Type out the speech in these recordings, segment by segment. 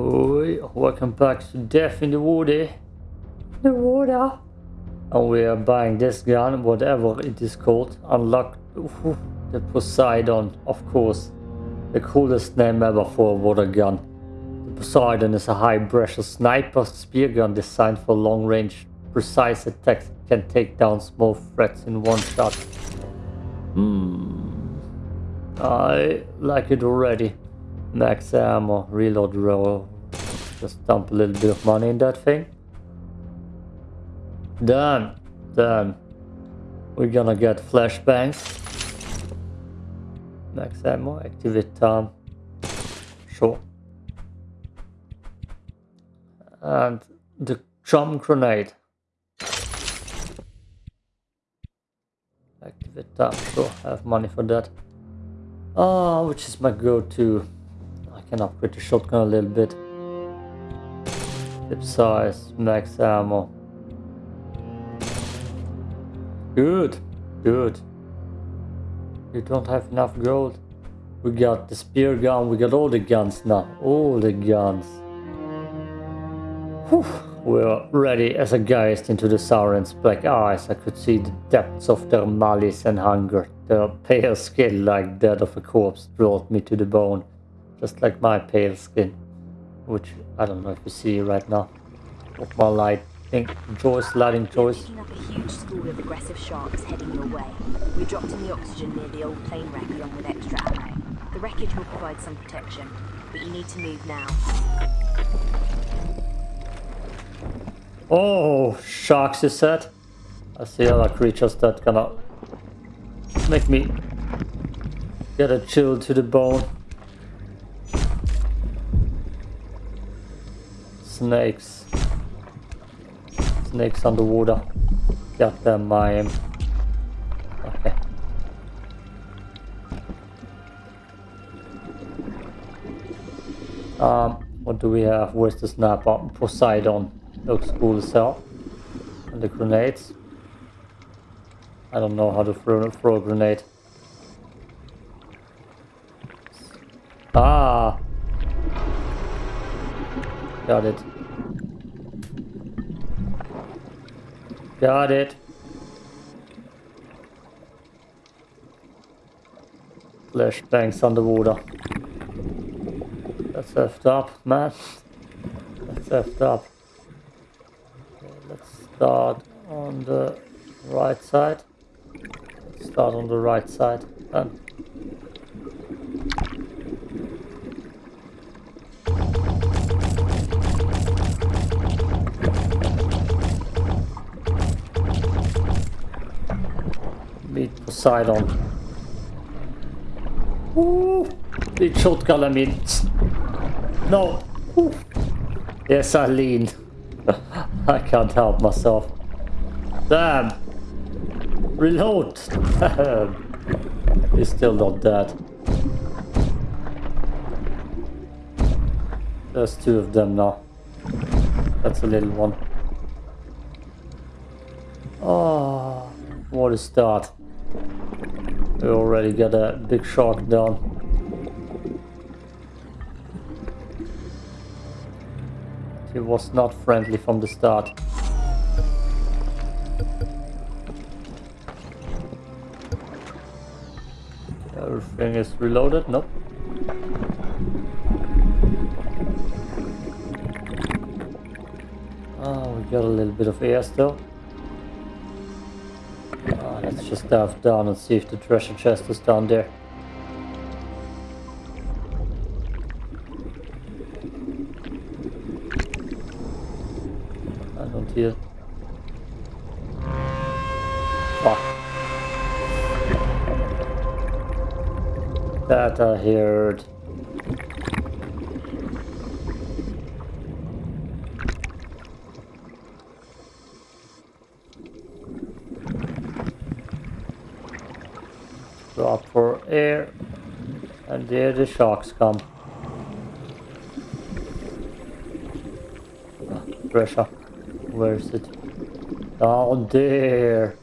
Oh, welcome back to Death in the Water. The water. And we are buying this gun, whatever it is called. Unlock ooh, the Poseidon, of course. The coolest name ever for a water gun. The Poseidon is a high pressure sniper spear gun designed for long range, precise attacks. It can take down small threats in one shot. Hmm. I like it already. Max ammo, reload roll. Just dump a little bit of money in that thing. Done. Done. We're gonna get flashbangs. Max ammo, activate time. Sure. And the drum grenade. Activate time. Sure, I have money for that. Ah, which is my go-to. Can upgrade the shotgun a little bit. Clip size, max ammo. Good, good. You don't have enough gold. We got the spear gun, we got all the guns now. All the guns. Whew. We're ready as I gazed into the sirens' black eyes. I could see the depths of their malice and hunger. Their pale skin, like that of a corpse, brought me to the bone. Just like my pale skin. Which, I don't know if you see right now. Of my light pink Joyce, lighting Joyce. Up a huge school of aggressive sharks heading your way. We dropped in the oxygen near the old plane wreck along with extra ammo. The wreckage will provide some protection, but you need to move now. Oh, sharks you said? I see other creatures that gonna make me get a chill to the bone. Snakes. Snakes underwater. Got them, I. Okay. Um, what do we have? Where's the sniper? Poseidon. Looks cool as hell. And the grenades. I don't know how to throw, throw a grenade. Ah! Got it. Got it. Flashbangs underwater. That's effed up, man. That's effed up. Okay, let's start on the right side. Let's start on the right side. And Poseidon. Ooh, big shotgun, I mean. No. Ooh. Yes, I lean. I can't help myself. Damn. Reload. He's still not dead. There's two of them now. That's a little one. Oh, what a start. We already got a big shark down. He was not friendly from the start. Everything is reloaded? Nope. Oh, we got a little bit of air still. Just dive down and see if the treasure chest is down there. I don't hear. Fuck. That I heard. there the sharks come. Pressure. Where is it? Down there.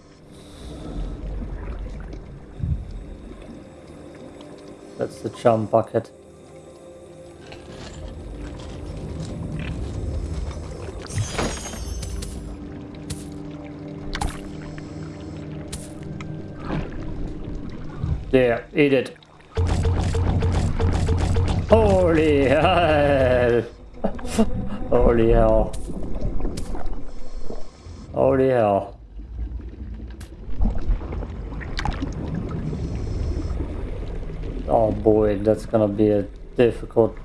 That's the chum bucket. There, eat it. Holy hell! Holy hell. Holy hell. Oh boy, that's gonna be a difficult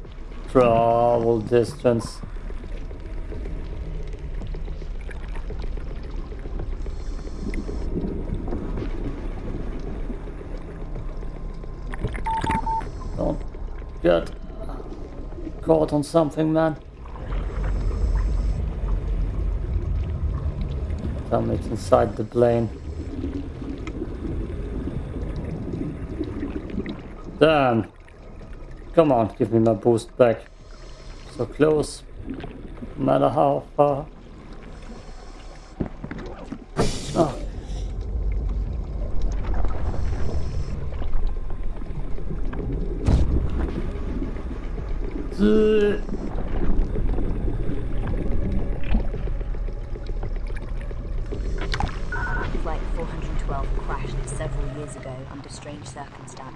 travel distance. Don't get caught on something, man. Tell me it's inside the plane. Damn. Come on, give me my boost back. So close. No matter how far.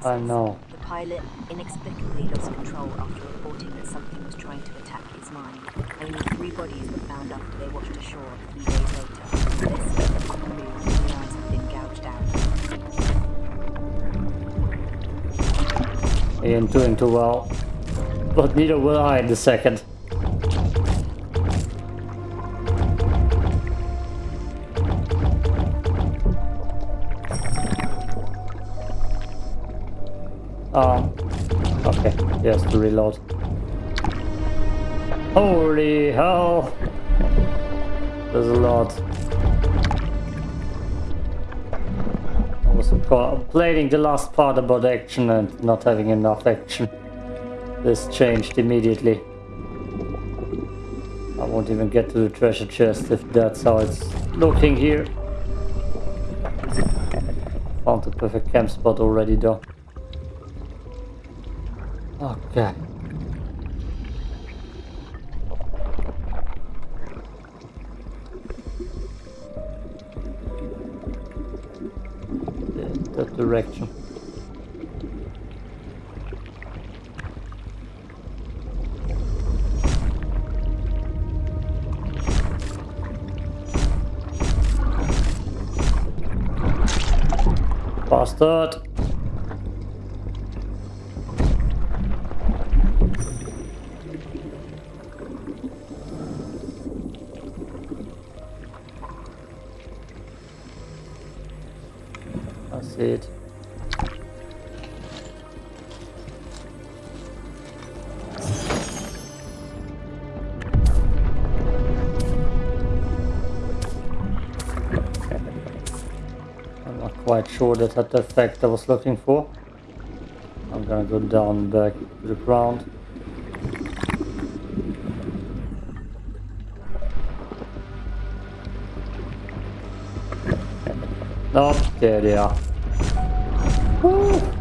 Circumstances. I know. The pilot inexplicably lost control after reporting that something was trying to attack his mind. Only three bodies were found after they washed ashore a few days later. This on the move, the eyes have been gouged out. He ain't doing too well. But neither will I in the second. To reload. Holy hell! There's a lot. I was complaining the last part about action and not having enough action. This changed immediately. I won't even get to the treasure chest if that's how it's looking here. Found the perfect camp spot already though. Yeah, That direction. Bastard! Quite sure that had the effect I was looking for. I'm gonna go down back to the ground. Oh, there they are. Woo.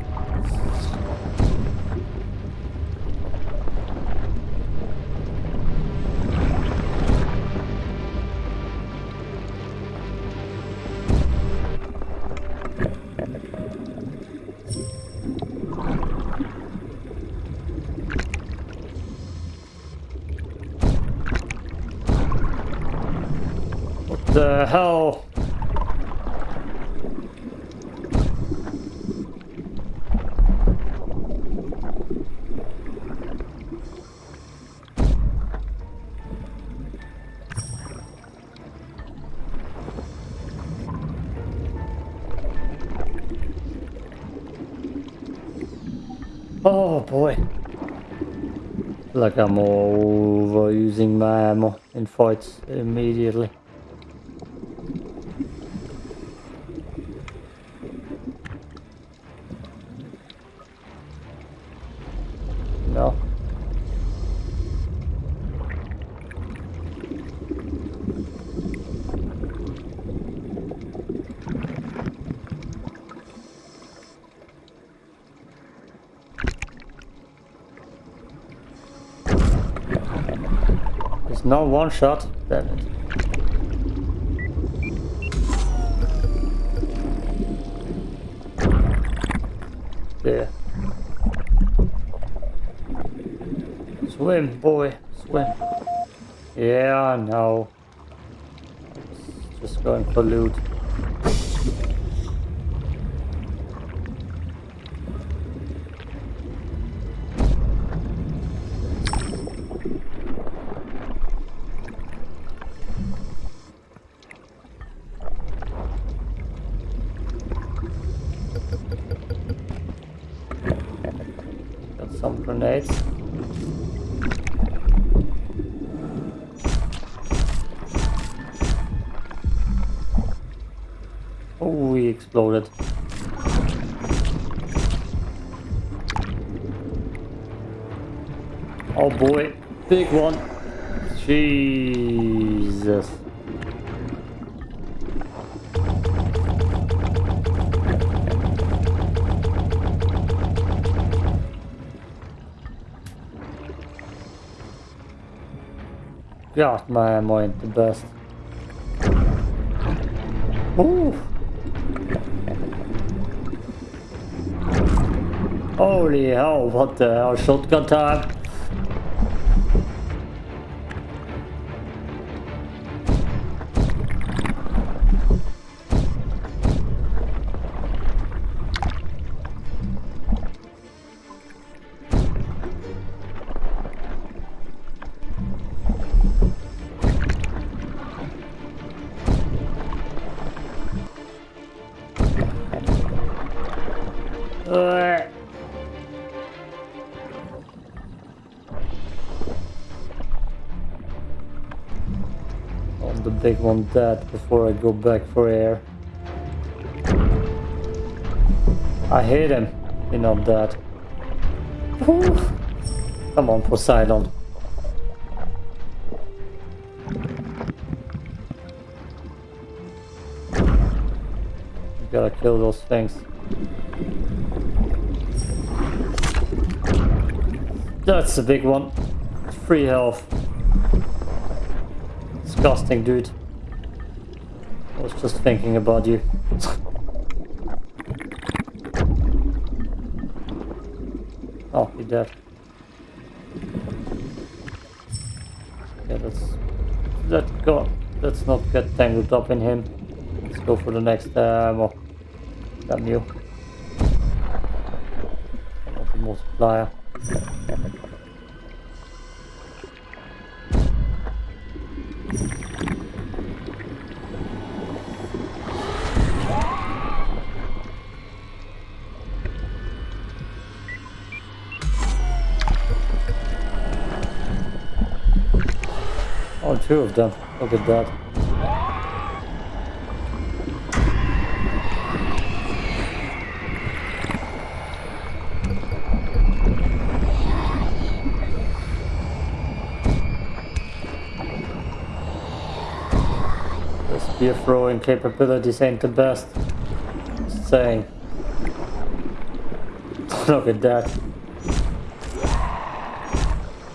Like I'm overusing my ammo in fights immediately. No. No one shot. Damn it. there. Swim, boy, swim. Yeah, I know. Just going for loot. God, my mind the best. Ooh. Holy hell, what the hell, shotgun time? The one dead before I go back for air. I hit him. Not dead. Whew. Come on, Poseidon. You gotta kill those things. That's a big one. Free health. Disgusting, dude. I was just thinking about you. oh, you're dead. Yeah, that's that go. Let's not get tangled up in him. Let's go for the next uh, ammo. Damn you. Multiplier. Oh, two of them. Look at that. The spear throwing capabilities ain't the best. Just saying. Look at that.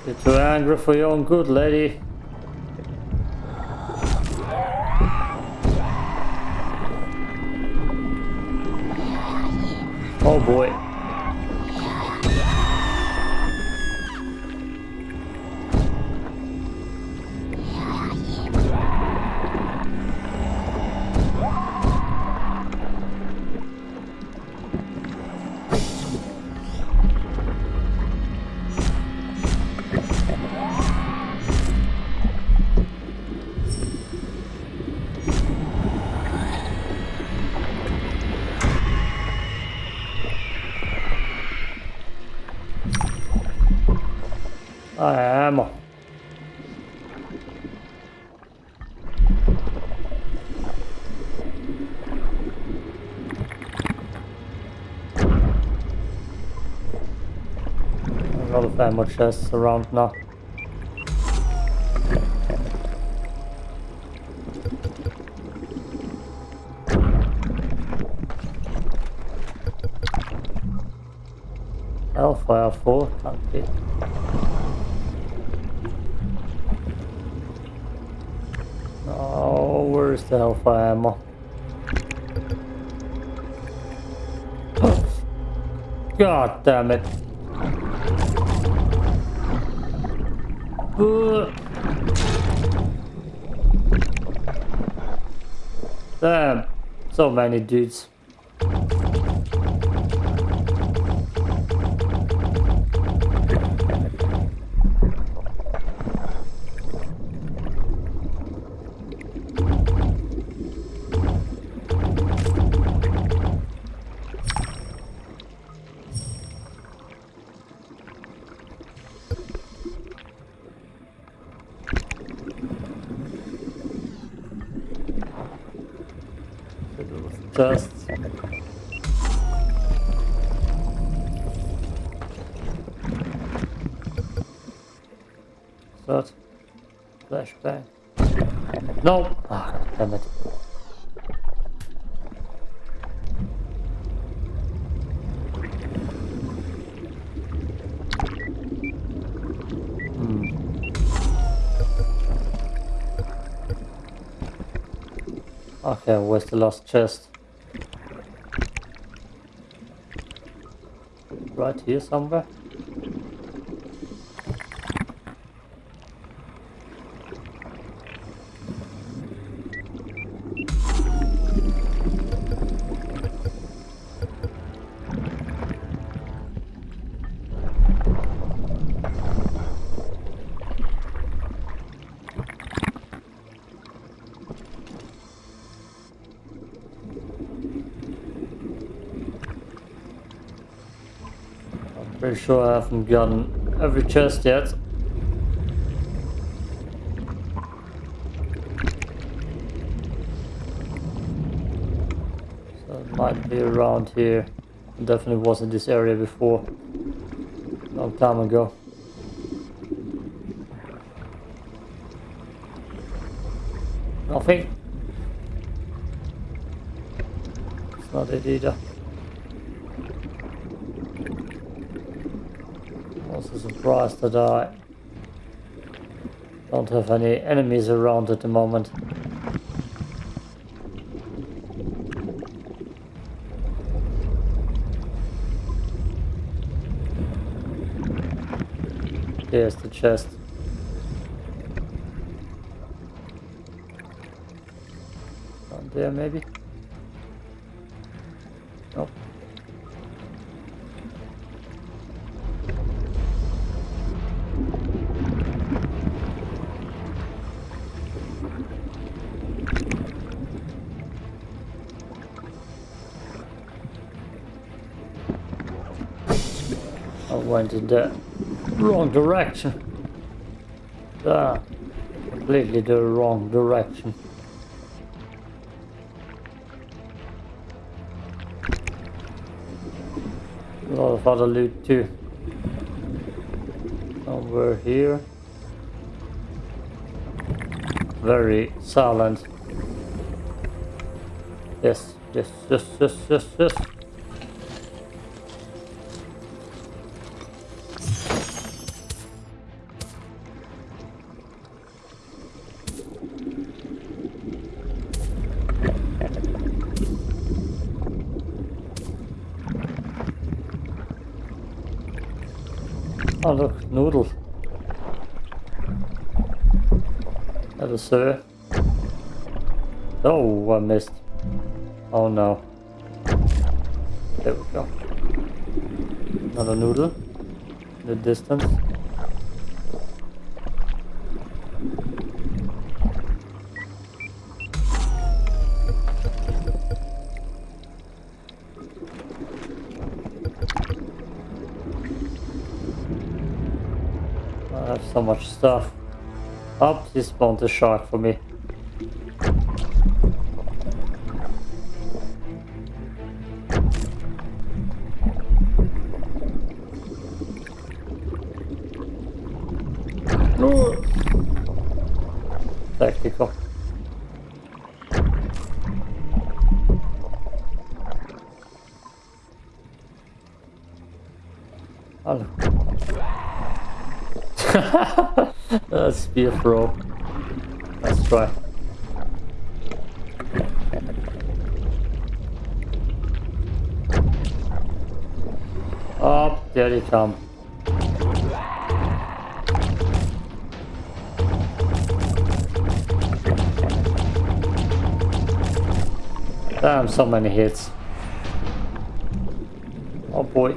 You're too angry for your own good, lady. Lot of chests around now. Hellfire 4, can't. Oh, where's the Hellfire ammo? God damn it. Damn, so many dudes. Okay, where's the last chest? Right here somewhere? Pretty sure I haven't gotten every chest yet. So it might be around here. It definitely was in this area before. Long time ago. Nothing. It's not it either. Also surprised that I don't have any enemies around at the moment. Here's the chest. Went in the wrong direction. Ah, completely the wrong direction. A lot of other loot too. Somewhere here. Very silent. Yes, yes, yes, yes, yes, yes. Sir. Oh, I missed. Oh no. There we go. Another noodle. In the distance. I have so much stuff. Up, he spawned a shark for me. No. Tactical. Let's try. Oh, there they come. Damn, so many hits. Oh boy.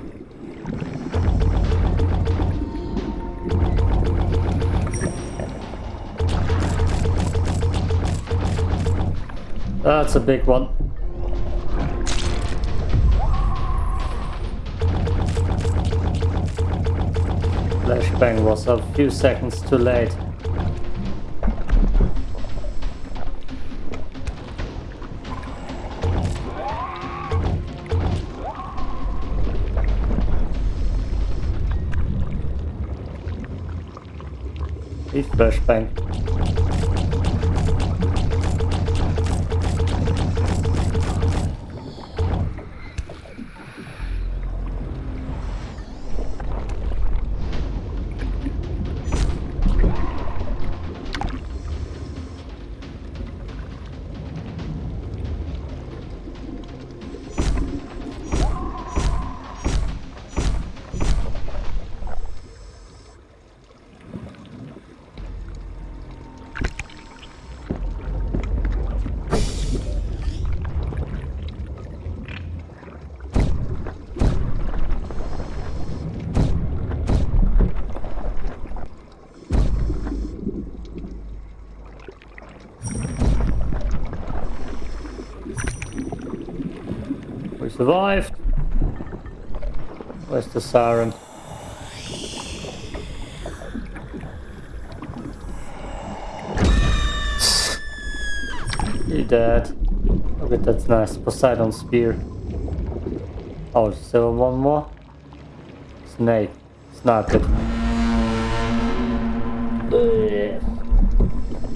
That's a big one. Flashbang was a few seconds too late. Flashbang. Survived. Where's the siren? You dead. Okay, that's nice. Poseidon spear. Oh, there one more? Snake. Snap it.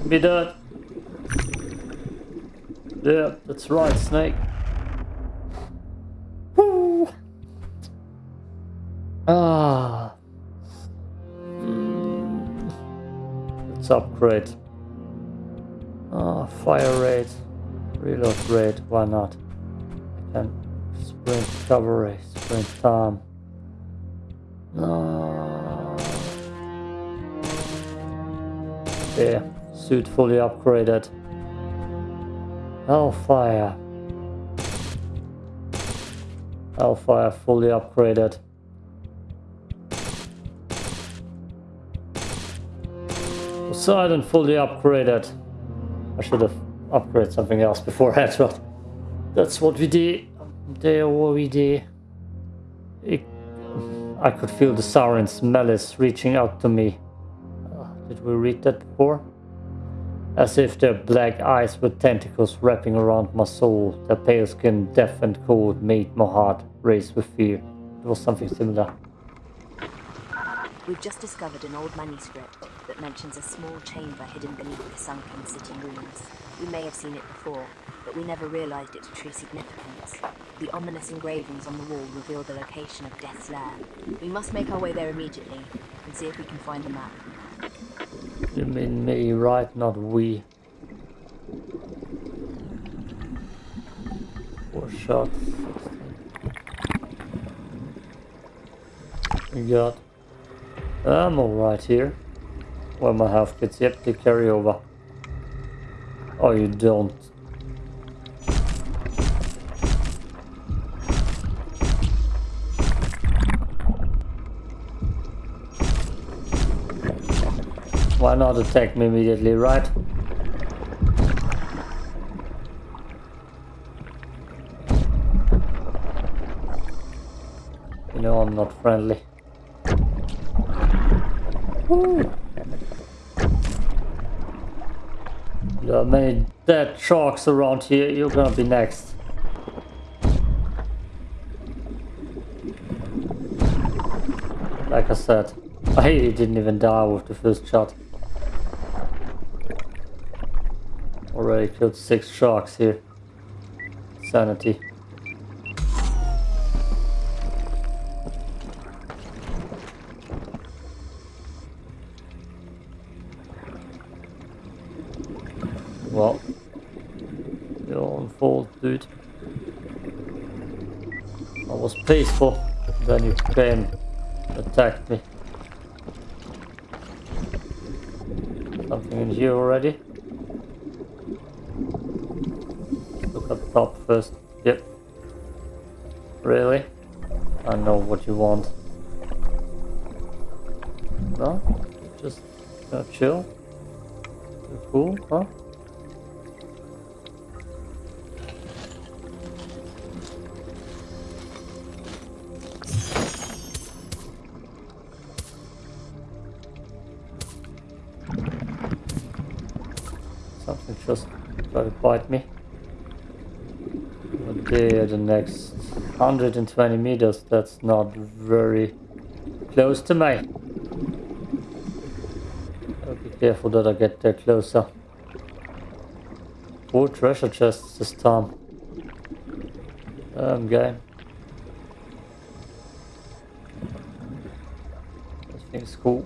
Be dead. Yeah, that's right, snake. Upgrade. Ah, fire rate. Reload rate, why not? And sprint recovery, sprint time. No. Yeah, suit fully upgraded. Hellfire. Hellfire fully upgraded. Poseidon fully upgraded. I should have upgraded something else beforehand, but that's what we did. There what we did. It, I could feel the siren's malice reaching out to me. Uh, did we read that before? As if their black eyes with tentacles wrapping around my soul, their pale skin deaf and cold made my heart race with fear. It was something similar. We've just discovered an old manuscript that mentions a small chamber hidden beneath the sunken city ruins. We may have seen it before, but we never realized its true significance. The ominous engravings on the wall reveal the location of Death's Lair. We must make our way there immediately and see if we can find the map. You mean me, right? Not we. Four shots. We got ammo right here. Where my health gets, Yep, they carry over. Oh, you don't. Why not attack me immediately, right? You know I'm not friendly. Woo. There are many dead sharks around here. You're gonna be next. Like I said, I didn't even die with the first shot. Already killed six sharks here. Sanity. Peaceful, then you came attacked me. Something in here already. Look up top first. Yep. Really? I know what you want. No? Just uh, chill? Cool, huh? Bite me. But there, the next 120 meters, that's not very close to me. I'll be careful that I get there closer. Four treasure chests this time. Um, game. This thing's cool.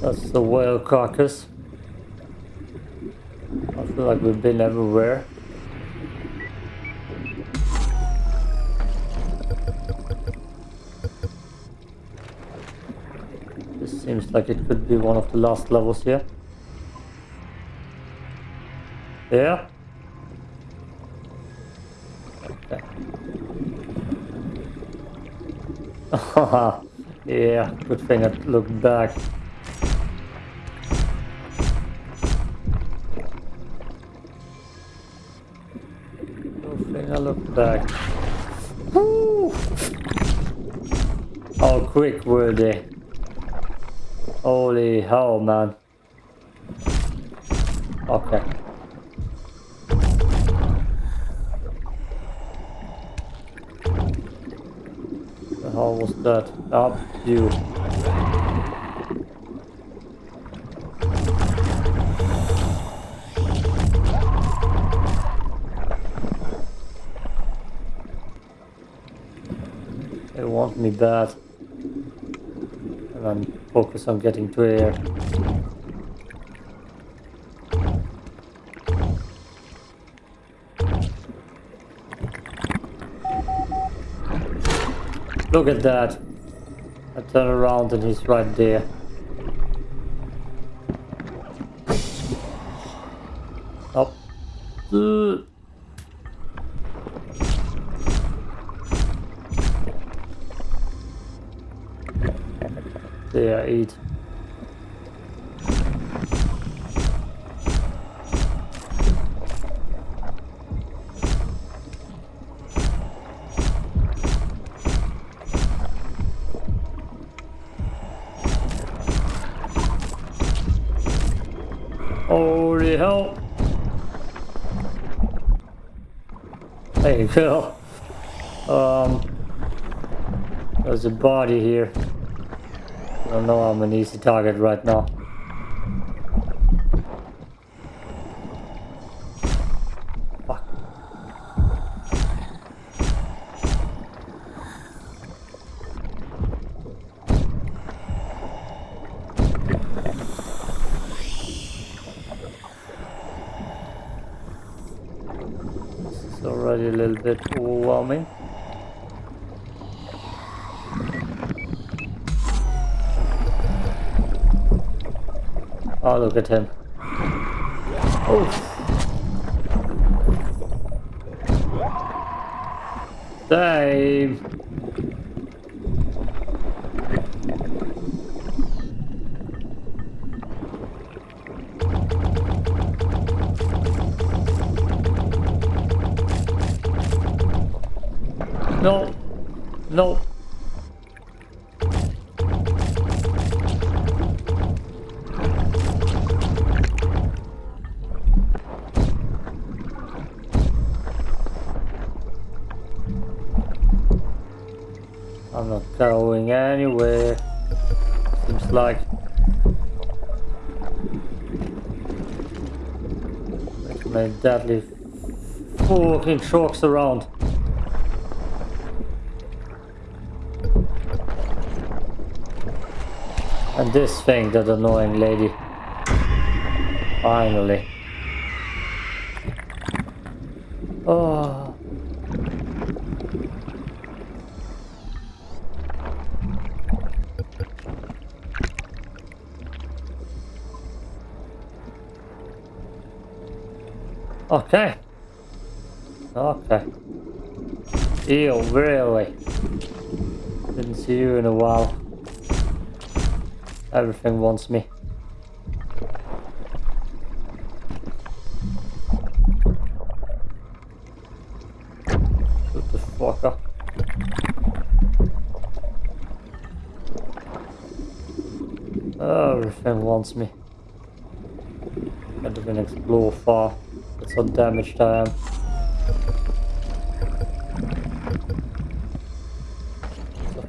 That's the whale carcass. I feel like we've been everywhere. This seems like it could be one of the last levels here. Yeah? Okay. Yeah, good thing I looked back. Good thing I looked back. Woo! How quick were they? Holy hell, man. Okay. That? Up you. They want me bad. And I'm focused on getting to air. Look at that. I turn around and he's right there. Up. Uh. There, eat. Um, there's a body here. I don't know I'm an easy target right now. Fuck. This is already a little bit overwhelming. Oh, look at him. Oh. Dave. No. No. deadly. Fucking sharks around. And this thing, that annoying lady. Finally. Okay. Okay. Eel, really? Didn't see you in a while. Everything wants me. That's how damaged I am.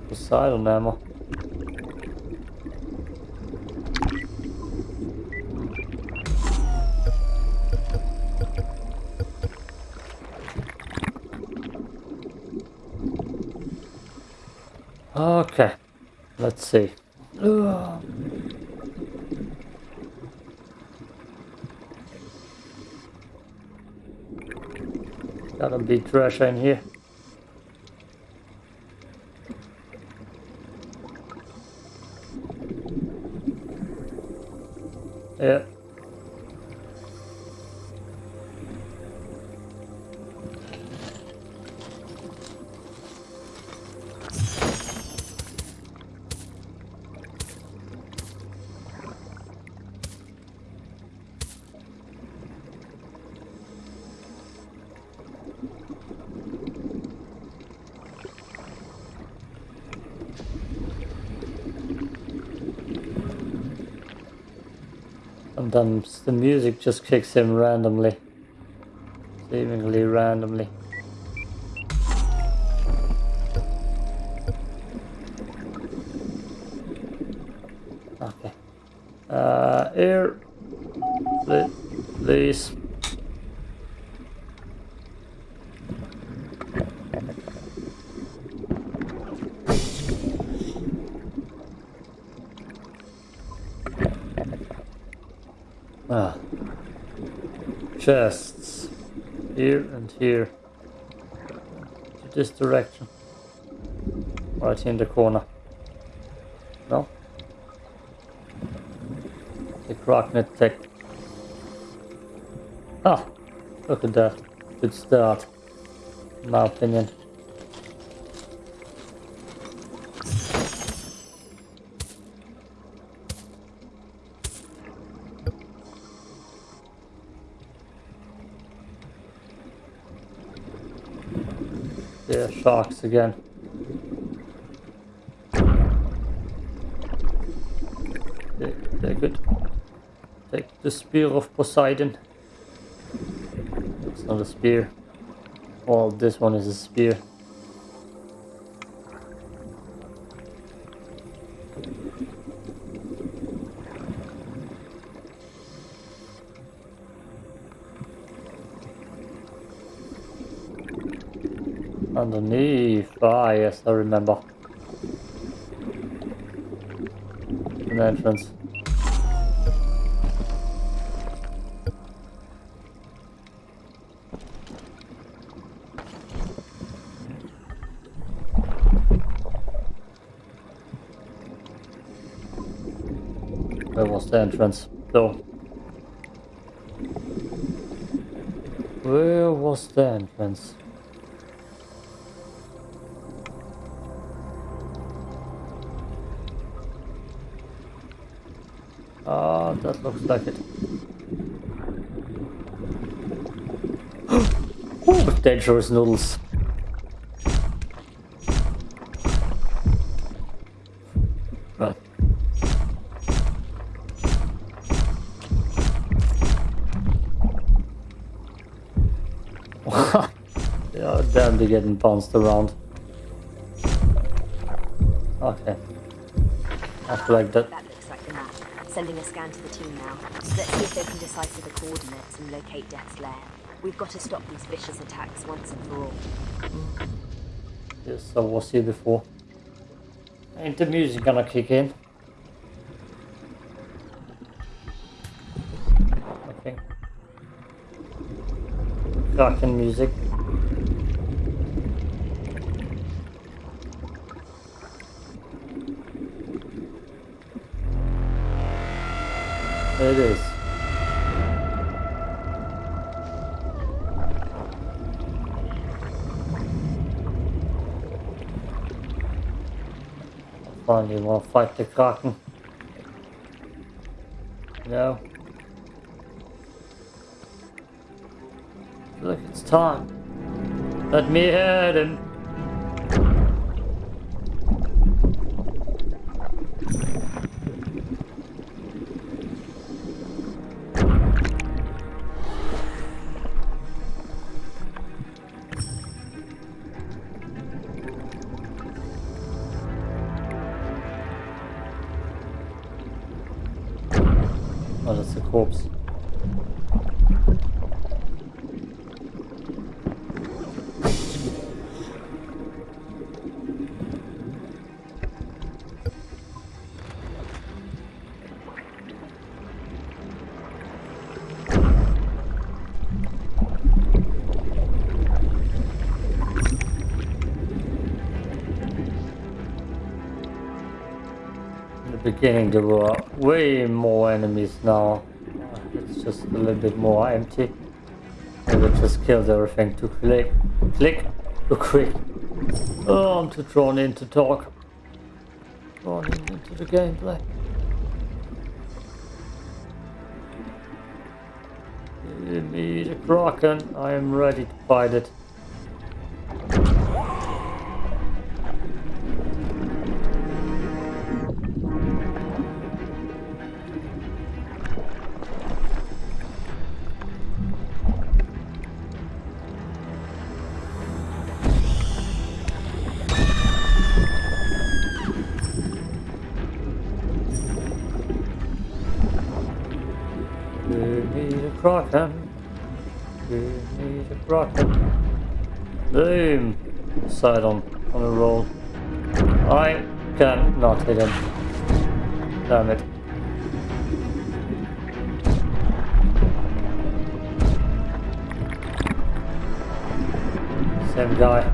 Poseidon ammo. Okay, let's see. Ugh. Gotta trash in here. Just kicks him randomly. Seemingly randomly. Okay. Uh, here. Pl- Please. Ah. Chests. Here and here. To this direction. Right in the corner. No? The Crocknet Tech. Ah! Look at that. Good start. In my opinion. Yeah, sharks again. They, they're good. Take the spear of Poseidon. It's not a spear. Well, this one is a spear. Underneath. Ah, yes, I remember. An entrance. Where was the entrance? Though. Where was the entrance? Ah, that looks like it. Dangerous noodles. Run. yeah, damn, they're getting bounced around. Okay. I feel like that. Sending a scan to the team now. Let's see if they can decipher the coordinates and locate Death's lair. We've got to stop these vicious attacks once and for all. Yes, I was here before. Ain't the music gonna kick in? Okay. Fucking music. To fight the Kraken. No. Look, it's time. Let me hit him. Corpse. In the beginning there were way more enemies now. Just a little bit more empty. Maybe it just killed everything too quick. Click too quick. Oh, I'm too drawn in to talk. Drawn in into the gameplay. Give me the Kraken. I am ready to fight it. Damn it. Same guy.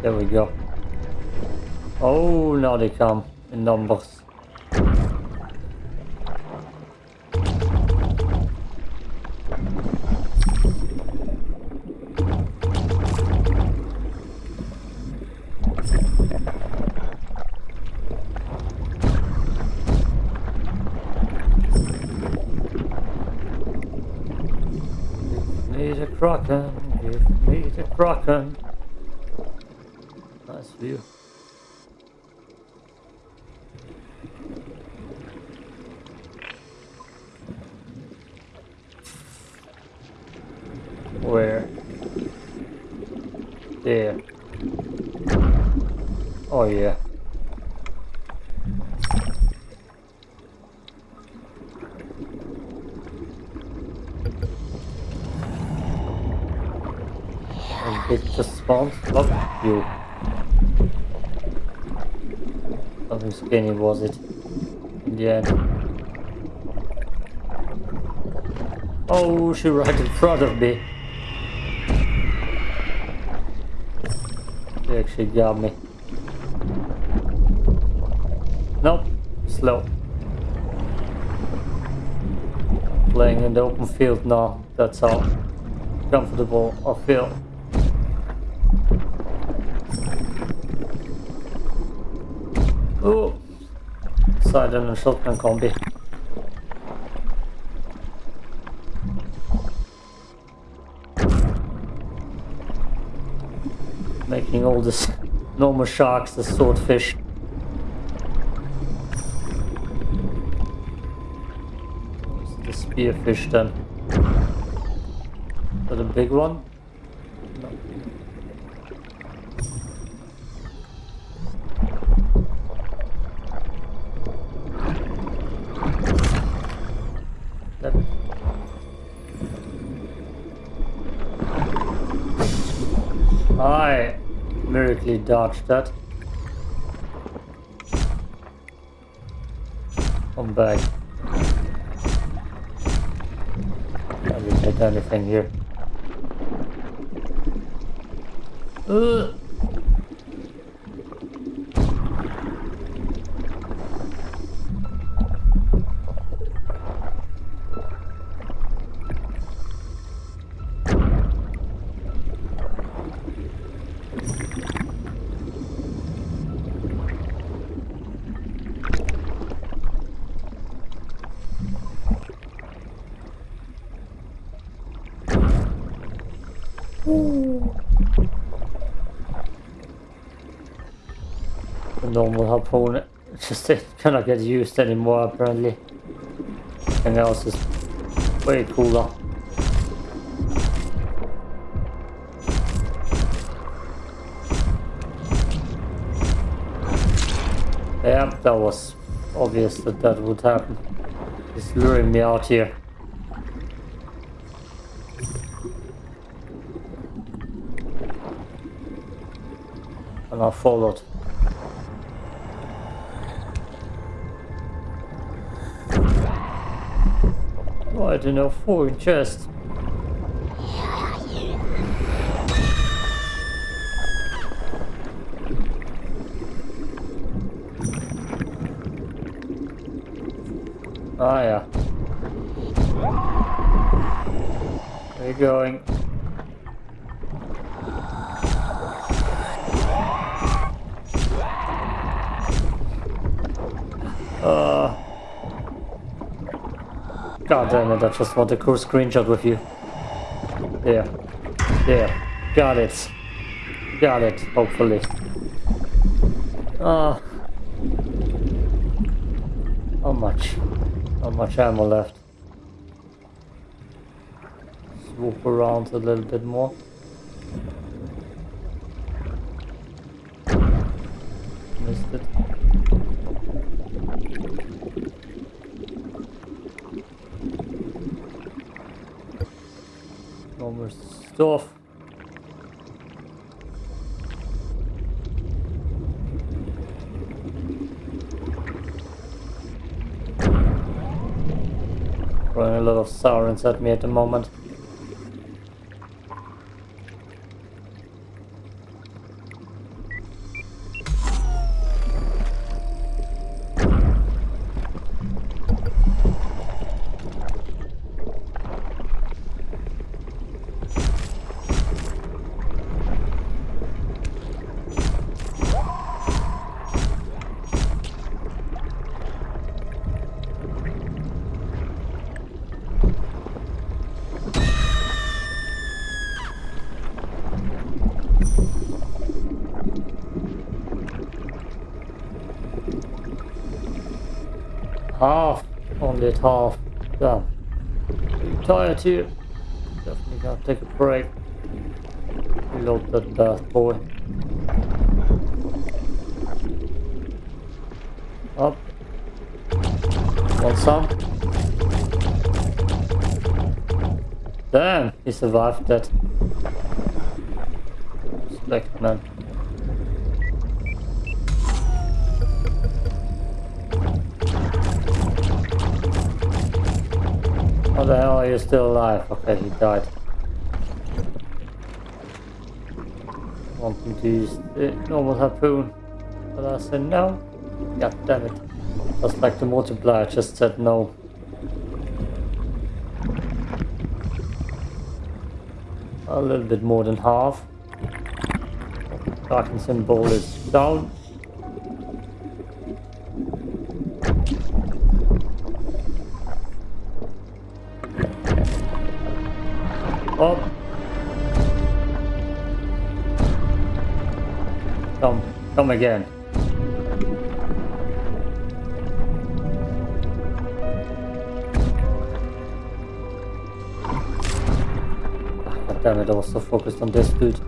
There we go. Oh, now they come in numbers. She right in front of me. She actually got me. Nope, slow. Playing in the open field now, that's how comfortable I feel. Oh, side and a shotgun combi. Making all this normal sharks the swordfish. The spearfish then? Is that a big one? Dodged that. Come back. I didn't hit anything here. Ugh. The normal harpoon just cannot get used anymore apparently. Everything else is way cooler. Yeah, that was obvious that that would happen. He's luring me out here. I followed. I don't know, foreign chest. Ah, yeah. Where you going? Damn it, I just want a cool screenshot with you. There. There. Got it. Got it, hopefully. Ah. How much? How much ammo left? Swoop around a little bit more. More stuff. Throwing a lot of sirens at me at the moment. Half. Damn. Pretty tired too. Definitely gotta take a break. Reload that bad boy. Up. Want some? Damn, he survived that. Respect, man. Are you still alive? Okay, he died. Wanting to use the normal harpoon. But I said no. God damn it. That's like the multiplier just said no. A little bit more than half. Kraken symbol is down. Come, again. Damn it, I was so focused on this dude.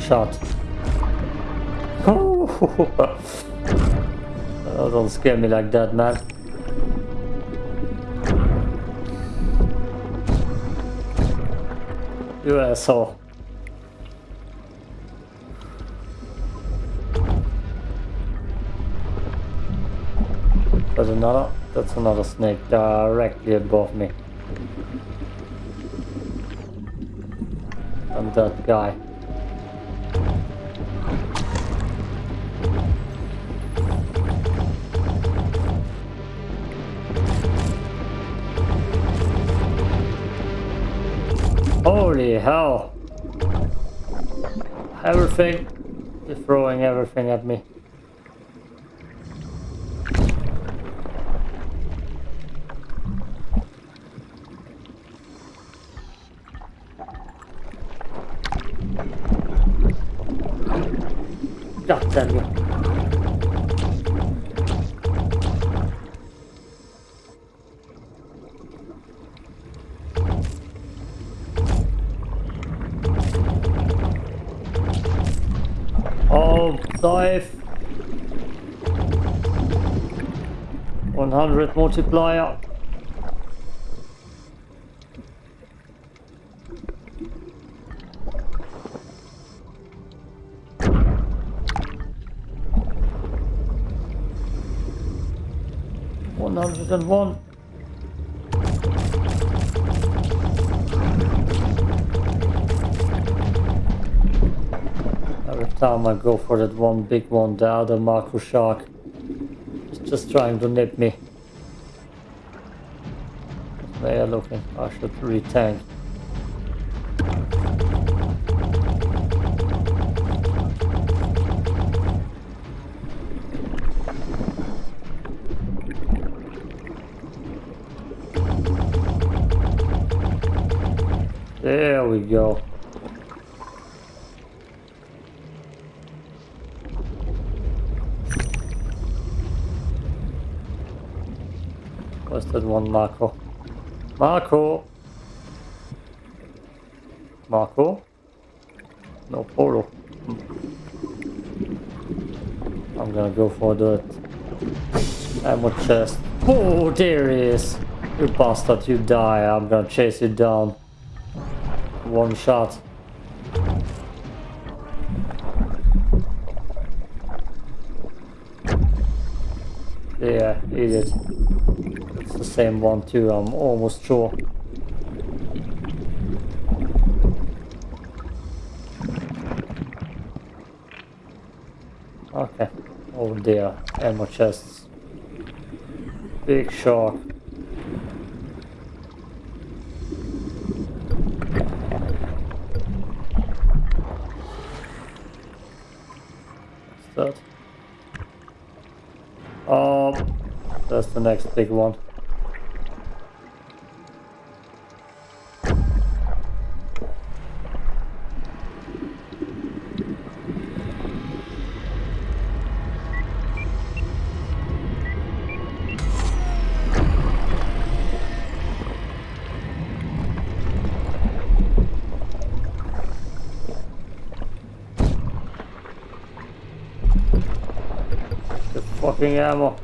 Shot. Oh, don't scare me like that, man. You asshole. There's another, that's another snake directly above me. And that guy. Holy hell. Everything. You're throwing everything at me. 100 multiplier. One hundred and one. Every time I go for that one big one, the other macro shark is just trying to nip me. Where are looking? I should retank. There we go. Where's that one Marco? Marco! Marco? No. Hmm. I'm gonna go for the ammo chest. Oh, there he is! You bastard, you die. I'm gonna chase you down. One shot. Yeah, idiot. The same one too, I'm almost sure. Okay. Oh dear, ammo chests. Big shark. Um, that's the next big one. Fucking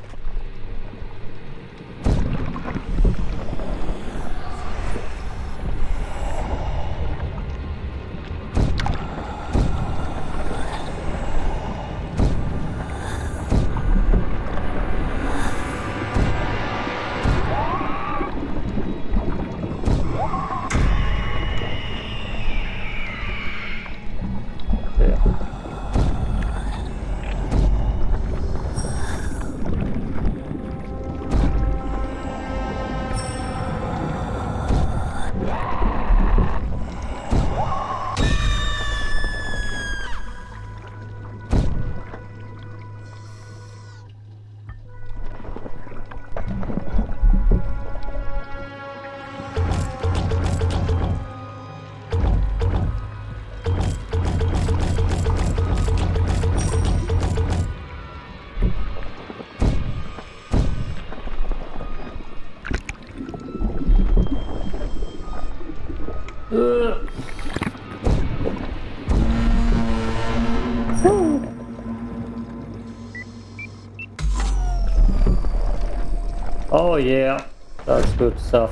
Oh yeah, that's good stuff.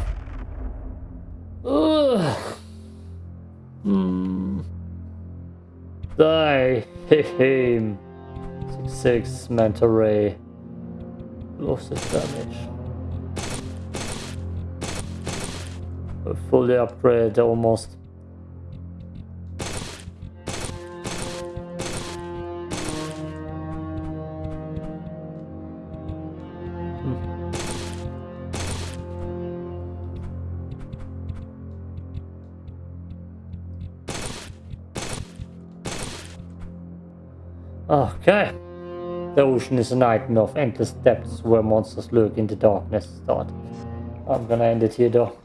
Ugh. Hmm. Die him. Six six manta ray. Lost its damage. A fully upgrade almost. Okay. The ocean is a nightmare of endless depths where monsters lurk in the darkness. Start. I'm gonna end it here though.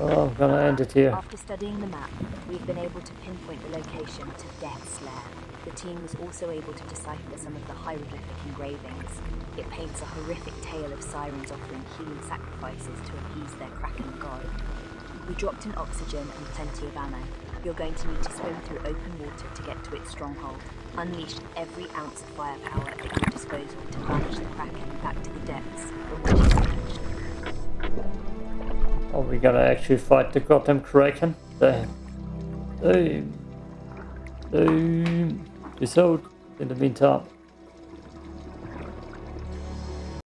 Oh, I'm gonna end it here. After studying the map, we've been able to pinpoint the location to Death's Lair. The team was also able to decipher some of the hieroglyphic engravings. It paints a horrific tale of sirens offering human sacrifices to appease their kraken god. We dropped in oxygen and plenty of ammo. You're going to need to swim through open water to get to its stronghold. Unleash every ounce of firepower at your disposal to banish the kraken back to the depths Are we gonna actually fight the goddamn Kraken? Damn. Damn. Damn. Peace in the meantime.